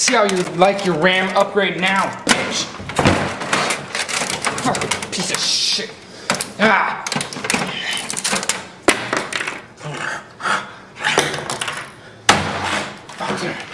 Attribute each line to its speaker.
Speaker 1: see how you like your RAM upgrade now, bitch. Fucking piece of shit. Ah. Fucker.